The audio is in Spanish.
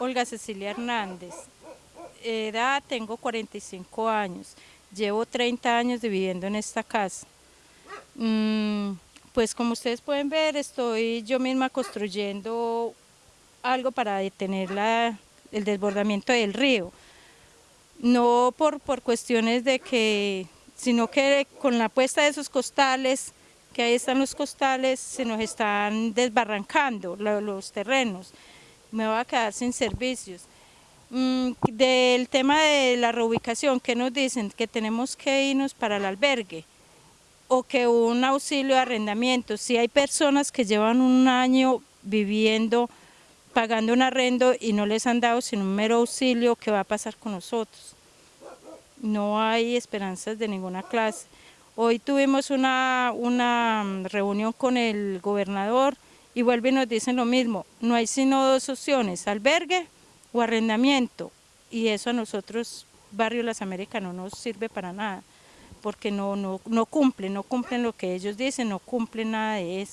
Olga Cecilia Hernández, edad tengo 45 años, llevo 30 años viviendo en esta casa. Mm, pues como ustedes pueden ver, estoy yo misma construyendo algo para detener el desbordamiento del río. No por, por cuestiones de que, sino que con la puesta de esos costales, que ahí están los costales, se nos están desbarrancando los terrenos me voy a quedar sin servicios. Mm, del tema de la reubicación, ¿qué nos dicen? Que tenemos que irnos para el albergue o que un auxilio de arrendamiento. Si hay personas que llevan un año viviendo, pagando un arrendo y no les han dado sino un mero auxilio, ¿qué va a pasar con nosotros? No hay esperanzas de ninguna clase. Hoy tuvimos una, una reunión con el gobernador, y vuelven y nos dicen lo mismo, no hay sino dos opciones, albergue o arrendamiento, y eso a nosotros, Barrio Las Américas, no nos sirve para nada, porque no, no, no cumplen, no cumplen lo que ellos dicen, no cumplen nada de eso.